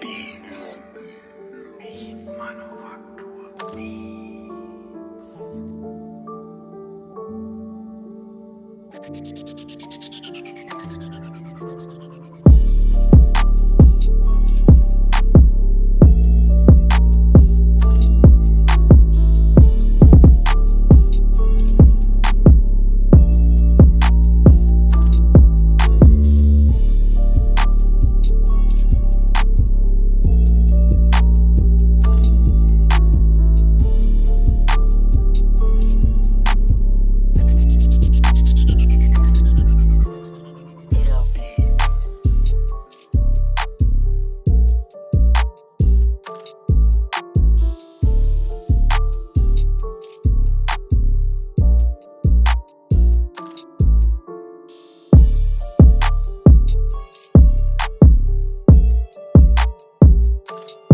Beats. Beat Manufaktur Beats. You